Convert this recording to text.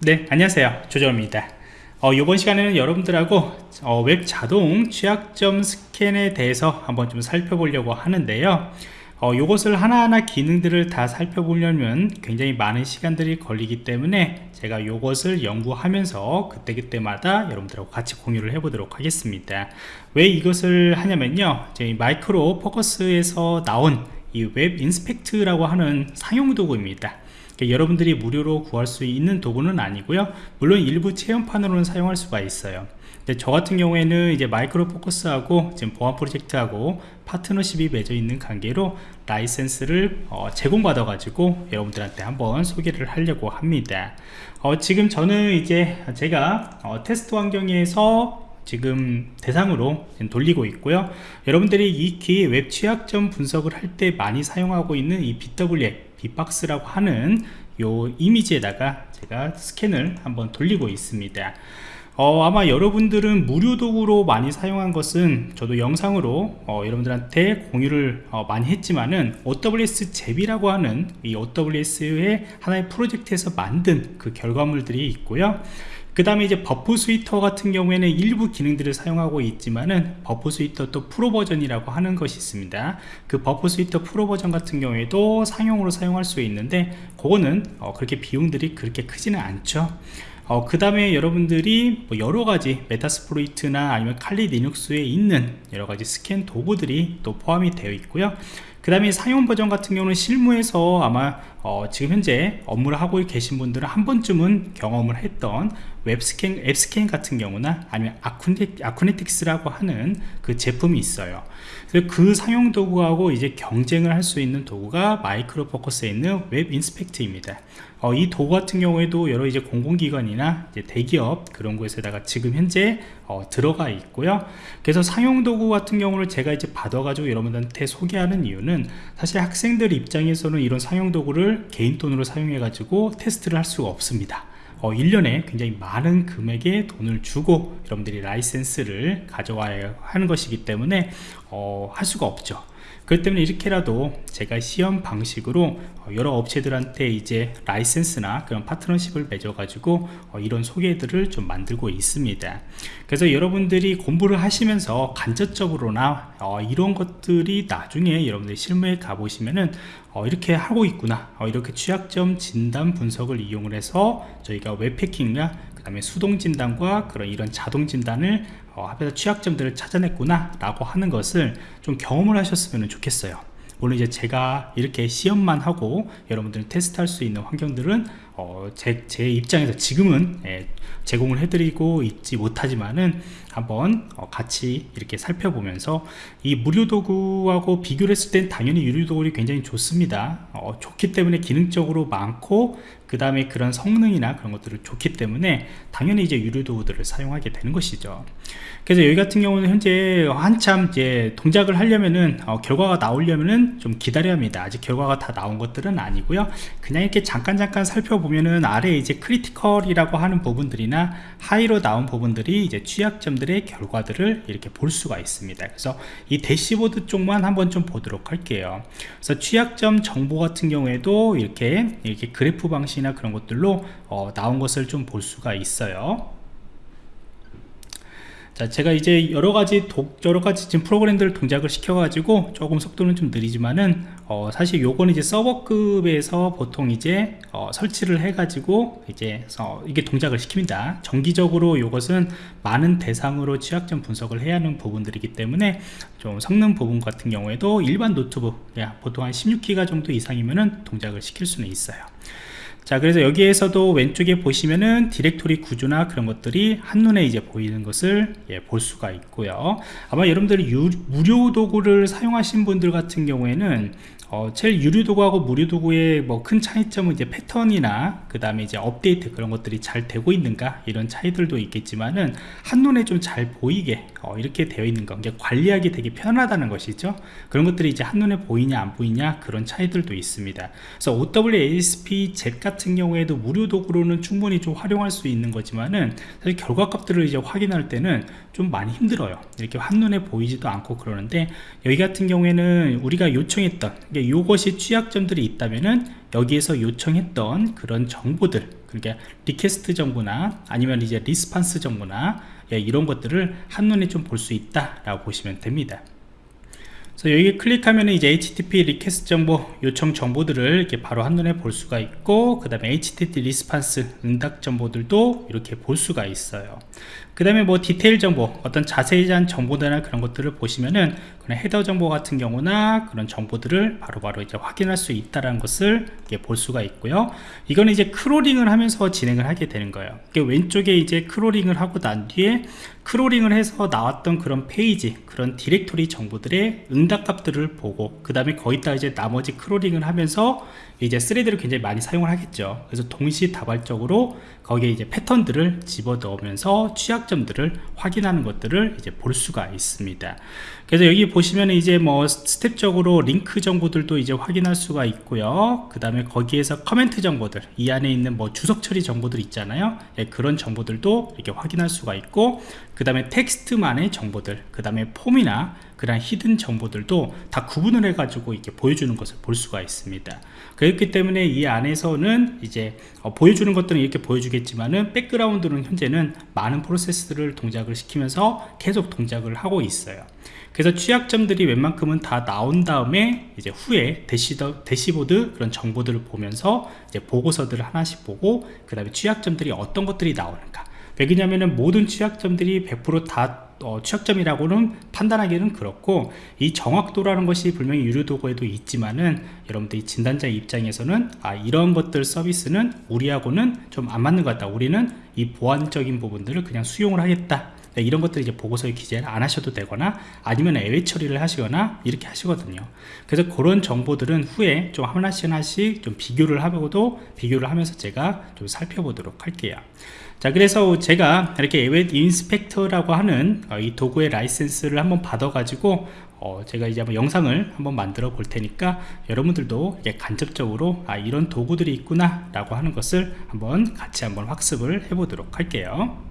네 안녕하세요. 조정원입니다. 어, 이번 시간에는 여러분들하고 어, 웹 자동 취약점 스캔에 대해서 한번 좀 살펴보려고 하는데요. 어, 이것을 하나하나 기능들을 다 살펴보려면 굉장히 많은 시간들이 걸리기 때문에 제가 이것을 연구하면서 그때그때마다 여러분들하고 같이 공유를 해보도록 하겠습니다. 왜 이것을 하냐면요. 저희 Micro Focus에서 나온 이 WebInspect라고 하는 상용 도구입니다. 여러분들이 무료로 구할 수 있는 도구는 아니고요. 물론 일부 체험판으로는 사용할 수가 있어요. 근데 저 같은 경우에는 이제 Micro Focus하고 지금 보안 프로젝트하고 파트너십이 맺어 있는 관계로 라이센스를 어, 제공받아 가지고 여러분들한테 한번 소개를 하려고 합니다. 어, 지금 저는 이제 제가 어, 테스트 환경에서 지금 대상으로 돌리고 있고요. 여러분들이 익히 웹 취약점 분석을 할 때 많이 사용하고 있는 이 BWF 빅박스라고 하는 요 이미지에다가 제가 스캔을 한번 돌리고 있습니다. 어, 아마 여러분들은 무료 도구로 많이 사용한 것은 저도 영상으로 어, 여러분들한테 공유를 어, 많이 했지만은 OWS 잽이라고 하는 이 OWASP의 하나의 프로젝트에서 만든 그 결과물들이 있고요 그 다음에 이제 Burp Suite 같은 경우에는 일부 기능들을 사용하고 있지만은 Burp Suite 또 프로 버전이라고 하는 것이 있습니다. 그 Burp Suite 프로 버전 같은 경우에도 상용으로 사용할 수 있는데 그거는 어 그렇게 비용들이 그렇게 크지는 않죠. 어, 그 다음에 여러분들이 뭐 여러가지 Metasploit이나 아니면 칼리 리눅스에 있는 여러가지 스캔 도구들이 또 포함이 되어 있고요. 그 다음에 상용 버전 같은 경우는 실무에서 아마 어, 지금 현재 업무를 하고 계신 분들은 한 번쯤은 경험을 했던 웹스캔, AppScan 같은 경우나 아니면 아쿠네, Acunetix라고 하는 그 제품이 있어요. 그 상용 도구하고 이제 경쟁을 할 수 있는 도구가 Micro Focus에 있는 WebInspect입니다. 어, 이 도구 같은 경우에도 여러 이제 공공기관이나 이제 대기업 그런 곳에다가 지금 현재 어, 들어가 있고요. 그래서 상용 도구 같은 경우를 제가 이제 받아가지고 여러분들한테 소개하는 이유는 사실 학생들 입장에서는 이런 상용 도구를 개인 돈으로 사용해 가지고 테스트를 할 수가 없습니다 어, 1년에 굉장히 많은 금액의 돈을 주고 여러분들이 라이센스를 가져와야 하는 것이기 때문에 어, 할 수가 없죠. 그렇기 때문에 이렇게라도 제가 시험 방식으로 어, 여러 업체들한테 이제 라이센스나 그런 파트너십을 맺어 가지고 어, 이런 소개들을 좀 만들고 있습니다. 그래서 여러분들이 공부를 하시면서 간접적으로나 어, 이런 것들이 나중에 여러분들이 실무에 가보시면은 이렇게 하고 있구나 이렇게 취약점 진단 분석을 이용을 해서 저희가 웹패킹이나 그 다음에 수동 진단과 그런 이런 자동 진단을 어, 합해서 취약점들을 찾아냈구나 라고 하는 것을 좀 경험을 하셨으면 좋겠어요 물론 이제 제가 이렇게 시험만 하고 여러분들이 테스트할 수 있는 환경들은 어, 제, 제, 입장에서 지금은 예, 제공을 해드리고 있지 못하지만은 한번 어, 같이 이렇게 살펴보면서 이 무료 도구하고 비교를 했을 땐 당연히 유료 도구이 굉장히 좋습니다. 어, 좋기 때문에 기능적으로 많고 그 다음에 그런 성능이나 그런 것들을 좋기 때문에 당연히 이제 유료 도구들을 사용하게 되는 것이죠. 그래서 여기 같은 경우는 현재 한참 이제 동작을 하려면은 어, 결과가 나오려면은 좀 기다려야 합니다. 아직 결과가 다 나온 것들은 아니고요. 그냥 이렇게 잠깐 잠깐 살펴보면은 아래 이제 critical이라고 하는 부분들이나 high로 나온 부분들이 이제 취약점들 의 결과들을 이렇게 볼 수가 있습니다. 그래서 이 대시보드 쪽만 한번 좀 보도록 할게요. 그래서 취약점 정보 같은 경우에도 이렇게 이렇게 그래프 방식이나 그런 것들로 어, 나온 것을 좀 볼 수가 있어요 자 제가 이제 여러가지 독, 여러가지 지금 프로그램들을 동작을 시켜 가지고 조금 속도는 좀 느리지만은 어, 사실 요거는 이제 서버급에서 보통 이제 어, 설치를 해 가지고 이제 어, 이게 동작을 시킵니다. 정기적으로 요것은 많은 대상으로 취약점 분석을 해야 하는 부분들이기 때문에 좀 성능 부분 같은 경우에도 일반 노트북 보통 한 16기가 정도 이상이면은 동작을 시킬 수는 있어요 자 그래서 여기에서도 왼쪽에 보시면은 디렉토리 구조나 그런 것들이 한눈에 이제 보이는 것을 예, 볼 수가 있고요. 아마 여러분들이 유, 무료 도구를 사용하신 분들 같은 경우에는 어, 제일 유료 도구하고 무료 도구의 뭐 큰 차이점은 이제 패턴이나 그 다음에 이제 업데이트 그런 것들이 잘 되고 있는가 이런 차이들도 있겠지만은 한눈에 좀 잘 보이게 어, 이렇게 되어 있는 거 관리하기 되게 편하다는 것이죠. 그런 것들이 이제 한눈에 보이냐 안 보이냐 그런 차이들도 있습니다. 그래서 OWASP Z 같은 경우에도 무료 도구로는 충분히 좀 활용할 수 있는 거지만은 사실 결과값들을 이제 확인할 때는 좀 많이 힘들어요. 이렇게 한눈에 보이지도 않고 그러는데 여기 같은 경우에는 우리가 요청했던 그러니까 이것이 취약점들이 있다면은 여기에서 요청했던 그런 정보들 그러니까 request 정보나 아니면 이제 response 정보나 예, 이런 것들을 한눈에 좀 볼 수 있다 라고 보시면 됩니다 그래서 여기 클릭하면 이제 HTTP request 정보 요청 정보들을 이렇게 바로 한눈에 볼 수가 있고 그 다음에 HTTP response 응답 정보들도 이렇게 볼 수가 있어요. 그 다음에 뭐 디테일 정보 어떤 자세한 정보들이나 그런 것들을 보시면은 그런 header 정보 같은 경우나 그런 정보들을 바로바로 바로 이제 확인할 수 있다는 것을 볼 수가 있고요. 이거는 이제 크롤링을 하면서 진행을 하게 되는 거예요. 왼쪽에 이제 크롤링을 하고 난 뒤에 크롤링을 해서 나왔던 그런 페이지 그런 디렉토리 정보들의 응답값들을 보고 그 다음에 거기다 이제 나머지 크롤링을 하면서 이제 thread를 굉장히 많이 사용을 하겠죠. 그래서 동시다발적으로 거기에 이제 패턴들을 집어 넣으면서 취약점들을 확인하는 것들을 이제 볼 수가 있습니다. 그래서 여기 보시면 이제 뭐 스텝적으로 링크 정보들도 이제 확인할 수가 있고요. 그 다음에 거기에서 커멘트 정보들 이 안에 있는 뭐 주석 처리 정보들 있잖아요. 예, 그런 정보들도 이렇게 확인할 수가 있고 그 다음에 텍스트만의 정보들 그 다음에 폼이나 그런 hidden 정보들도 다 구분을 해 가지고 이렇게 보여주는 것을 볼 수가 있습니다. 그렇기 때문에 이 안에서는 이제 어, 보여주는 것들은 이렇게 보여주겠지만은 백그라운드는 현재는 많은 프로세스들을 동작을 시키면서 계속 동작을 하고 있어요. 그래서 취약점들이 웬만큼은 다 나온 다음에 이제 후에 대시더, 대시보드 그런 정보들을 보면서 이제 보고서들을 하나씩 보고 그 다음에 취약점들이 어떤 것들이 나오는가. 왜냐하면 모든 취약점들이 100%다 어, 취약점이라고는 판단하기는 그렇고 이 정확도라는 것이 분명히 유료 도구에도 있지만은 여러분들이 진단자 입장에서는 아 이런 것들 서비스는 우리하고는 좀 안 맞는 것 같다. 우리는 이 보안적인 부분들을 그냥 수용을 하겠다. 네, 이런 것들 이제 보고서에 기재를 안 하셔도 되거나 아니면 예외 처리를 하시거나 이렇게 하시거든요. 그래서 그런 정보들은 후에 좀 하나씩 하나씩 좀 비교를 하고도 비교를 하면서 제가 좀 살펴보도록 할게요. 자 그래서 제가 이렇게 WebInspect라고 하는 어, 이 도구의 라이센스를 한번 받아 가지고 어, 제가 이제 한번 영상을 한번 만들어 볼 테니까 여러분들도 이게 간접적으로 아 이런 도구들이 있구나 라고 하는 것을 한번 같이 한번 학습을 해 보도록 할게요